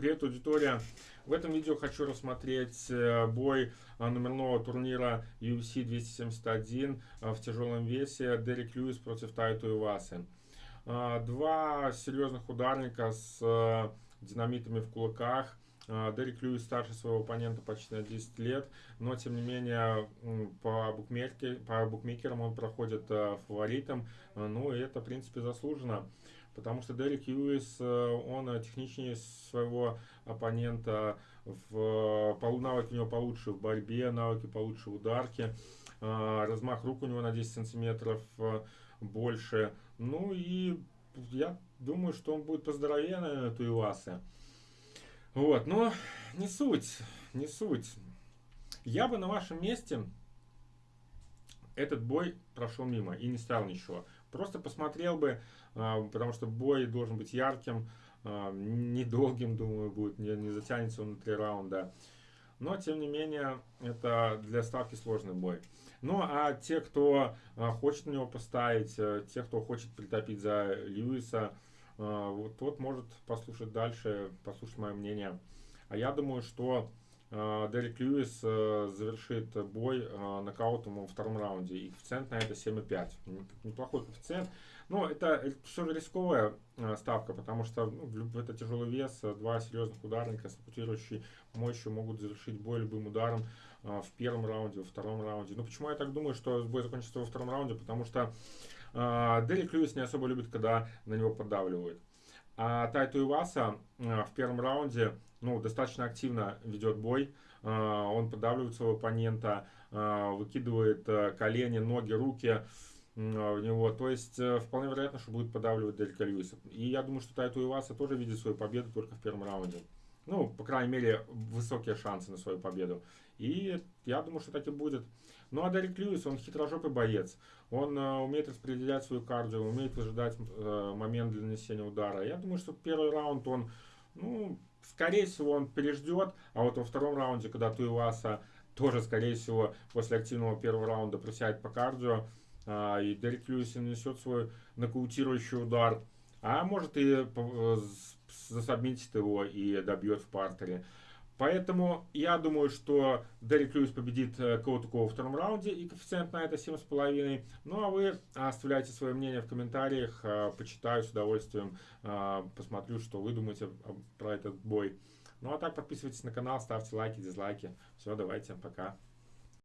Привет, аудитория! В этом видео хочу рассмотреть э, бой э, номерного турнира UFC 271 э, в тяжелом весе Дерек Льюис против Тайту Ивасы. Два серьезных ударника с динамитами в кулаках. Дерек Льюис старше своего оппонента почти на 10 лет, но тем не менее по, букмекер, по букмекерам он проходит фаворитом, ну и это в принципе заслуженно потому что Дерек Юис, э, он э, техничнее своего оппонента, в, навыки у него получше в борьбе, навыки получше в ударке, э, размах рук у него на 10 сантиметров больше, ну и я думаю, что он будет поздоровее, наверное, Туивасы. Вот, но не суть, не суть. Я бы на вашем месте этот бой прошел мимо и не ставил ничего. Просто посмотрел бы, а, потому что бой должен быть ярким, а, недолгим, думаю, будет, не, не затянется он на три раунда. Но, тем не менее, это для ставки сложный бой. Ну, а те, кто а, хочет на него поставить, э, те, кто хочет притопить за Льюиса, вот тот может послушать дальше, послушать мое мнение. А я думаю, что Дерек Льюис э, завершит бой нокаутом во втором раунде. И коэффициент на это 7,5. Неплохой коэффициент. Но это все же рисковая э, ставка, потому что ну, это тяжелый вес, э, два серьезных ударника с ротирующей мощью могут завершить бой любым ударом в первом раунде, во втором раунде. Ну почему я так думаю, что бой закончится во втором раунде? Потому что э, Дерек Льюис не особо любит, когда на него поддавливают. А Тайту Иваса в первом раунде ну, достаточно активно ведет бой. Он поддавливает своего оппонента, выкидывает колени, ноги, руки в него. То есть вполне вероятно, что будет поддавливать Делька Льюиса. И я думаю, что Тайту Иваса тоже видит свою победу только в первом раунде. Ну, по крайней мере, высокие шансы на свою победу. И я думаю, что так и будет. Ну, а Дерек Льюис, он хитрожопый боец. Он э, умеет распределять свою кардио, умеет выжидать э, момент для нанесения удара. Я думаю, что первый раунд он, ну, скорее всего, он переждет. А вот во втором раунде, когда Туиваса тоже, скорее всего, после активного первого раунда присядет по кардио, э, и Дерек Льюис нанесет свой нокаутирующий удар. А может и э, засобмитит его и добьет в партере. Поэтому я думаю, что Дерек Льюис победит э, кого-то во втором раунде, и коэффициент на это 7,5. Ну а вы оставляйте свое мнение в комментариях, э, почитаю с удовольствием, э, посмотрю, что вы думаете про этот бой. Ну а так подписывайтесь на канал, ставьте лайки, дизлайки. Все, давайте, пока.